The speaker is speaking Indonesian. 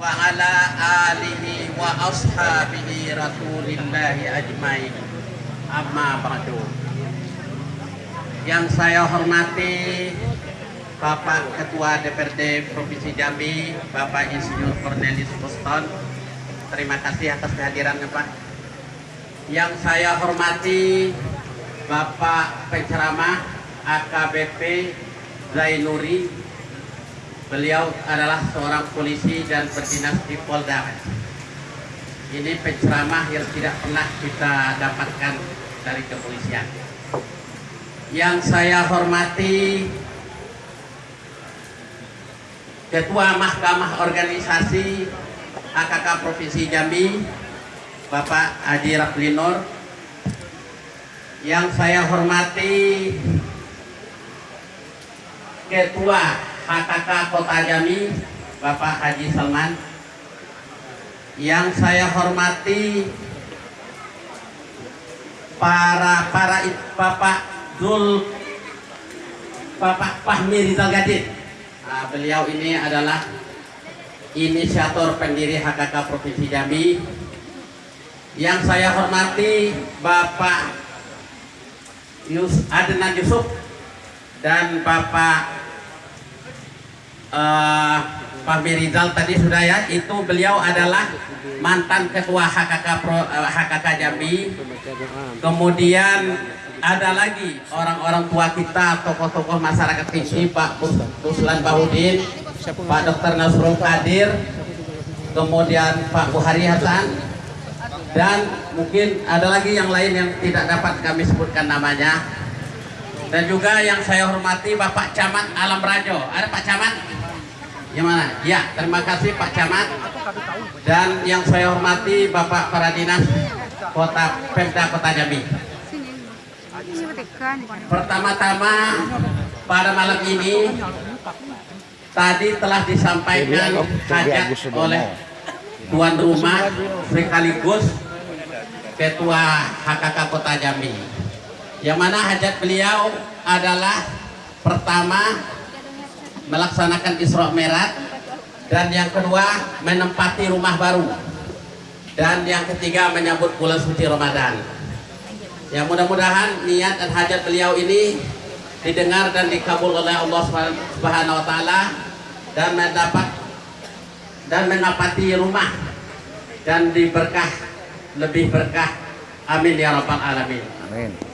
وعلى آله وأصحابه رسول الله أجمعين أما بعد yang saya hormati Bapak Ketua DPRD Provinsi Jambi Bapak Insinyur Cornelis Boston terima kasih atas kehadirannya Pak yang saya hormati Bapak penceramah AKBP Zainuri beliau adalah seorang polisi dan berdinas di Polda. Ini penceramah yang tidak pernah kita dapatkan dari kepolisian. Yang saya hormati Ketua Mahkamah Organisasi AKK Provinsi Jambi Bapak Haji Raflinor yang saya hormati Ketua HKK Kota Jambi Bapak Haji Salman yang saya hormati para para Bapak Zul Bapak Fahmi Rizal Gadit nah, beliau ini adalah inisiator pendiri HKK Provinsi Jambi. Yang saya hormati Bapak Yus Adnan Yusuf dan Bapak uh, Pak Mirizal tadi sudah ya itu beliau adalah mantan ketua HKK Pro, uh, HKK Jambi. Kemudian ada lagi orang-orang tua kita tokoh-tokoh masyarakat sini Pak Ruslan Bahudin Pak Dr. Nasrul Kadir kemudian Pak Buhari Hasan dan mungkin ada lagi yang lain yang tidak dapat kami sebutkan namanya. Dan juga yang saya hormati Bapak Camat Alam Rajo. Ada Pak Camat yang mana? Ya, terima kasih Pak Camat dan yang saya hormati Bapak para dinas Kota Pemda Kota Jambi. Pertama-tama pada malam ini tadi telah disampaikan hajat oleh tuan rumah sekaligus Ketua HKK Kota Jambi. Yang mana hajat beliau adalah pertama melaksanakan Isra Mi'raj. Dan yang kedua menempati rumah baru. Dan yang ketiga menyambut bulan suci Ramadan. Ya mudah-mudahan niat dan hajat beliau ini didengar dan dikabul oleh Allah Subhanahu wa taala dan mendapat dan menapati rumah dan diberkah lebih berkah. Amin ya rabbal alamin. Amin